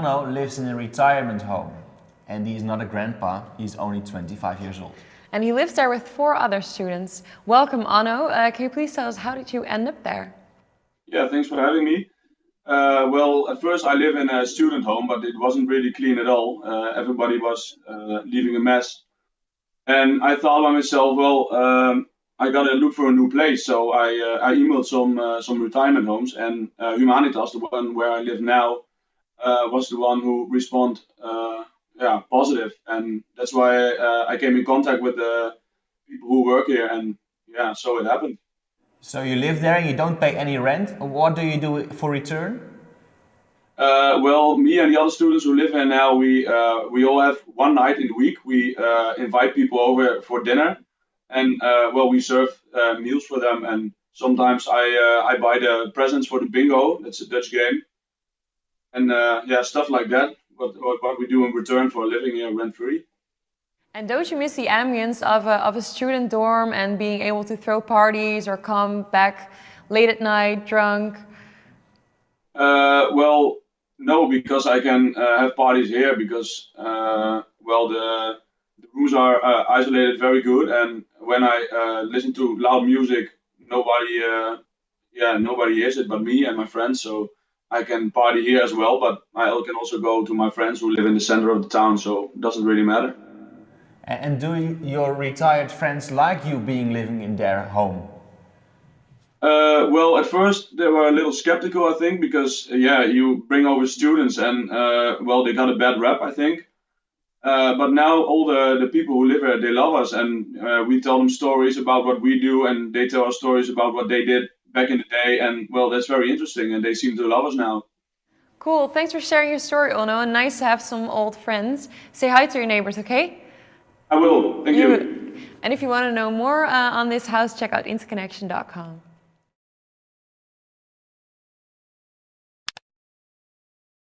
Onno lives in a retirement home and he is not a grandpa, he's only 25 years old. And he lives there with four other students. Welcome Onno, uh, can you please tell us how did you end up there? Yeah, thanks for having me. Uh, well, at first I live in a student home, but it wasn't really clean at all. Uh, everybody was uh, leaving a mess. And I thought by myself, well, um, I gotta look for a new place. So I, uh, I emailed some uh, some retirement homes, and uh, Humanitas, the one where I live now, was the one who responded yeah, positive. And that's why I came in contact with the people who work here, and yeah, so it happened. So you live there and you don't pay any rent. What do you do for return? Uh, well, me and the other students who live here now, we uh, we all have one night in the week. We uh, invite people over for dinner, and uh, well, we serve uh, meals for them. And sometimes I uh, I buy the presents for the bingo. That's a Dutch game, and yeah, stuff like that. What, what what we do in return for living here rent free. And don't you miss the ambience of a, of a student dorm and being able to throw parties or come back late at night drunk? Uh, well, no, because I can uh, have parties here because, uh, well, the, the rooms are uh, isolated very good. And when I uh, listen to loud music, nobody, uh, yeah, nobody hears it but me and my friends. So I can party here as well, but I can also go to my friends who live in the center of the town. So it doesn't really matter. And do your retired friends like you being living in their home? Uh, well, at first they were a little skeptical, I think, because uh, yeah, you bring over students and uh, well, they got a bad rap, I think. Uh, but now all the, the people who live here, they love us and uh, we tell them stories about what we do and they tell us stories about what they did back in the day. And well, that's very interesting and they seem to love us now. Cool, thanks for sharing your story, Onno. and nice to have some old friends. Say hi to your neighbors, okay? I will. Thank you. you. And if you want to know more uh, on this house, check out interconnection.com.